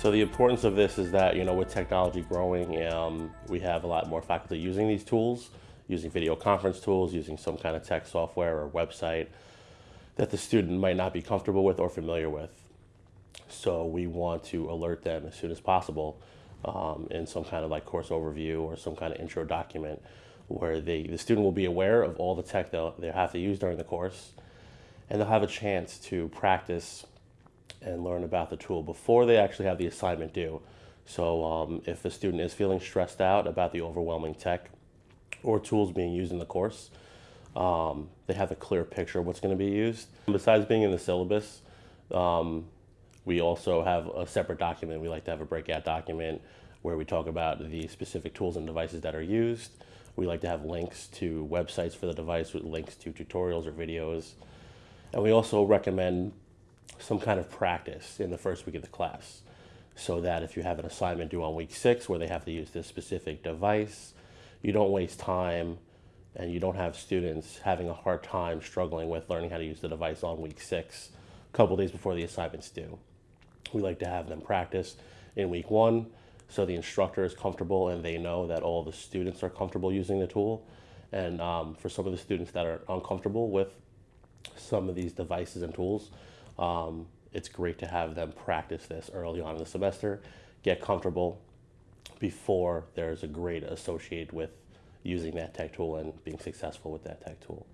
So the importance of this is that, you know, with technology growing, um, we have a lot more faculty using these tools, using video conference tools, using some kind of tech software or website that the student might not be comfortable with or familiar with. So we want to alert them as soon as possible um, in some kind of like course overview or some kind of intro document where they, the student will be aware of all the tech they'll, they have to use during the course and they'll have a chance to practice and learn about the tool before they actually have the assignment due. So um, if a student is feeling stressed out about the overwhelming tech or tools being used in the course, um, they have a clear picture of what's going to be used. Besides being in the syllabus, um, we also have a separate document. We like to have a breakout document where we talk about the specific tools and devices that are used. We like to have links to websites for the device with links to tutorials or videos. And we also recommend some kind of practice in the first week of the class so that if you have an assignment due on week six where they have to use this specific device, you don't waste time and you don't have students having a hard time struggling with learning how to use the device on week six, a couple days before the assignment's due. We like to have them practice in week one so the instructor is comfortable and they know that all the students are comfortable using the tool. And um, for some of the students that are uncomfortable with some of these devices and tools, um, it's great to have them practice this early on in the semester, get comfortable before there's a grade associated with using that tech tool and being successful with that tech tool.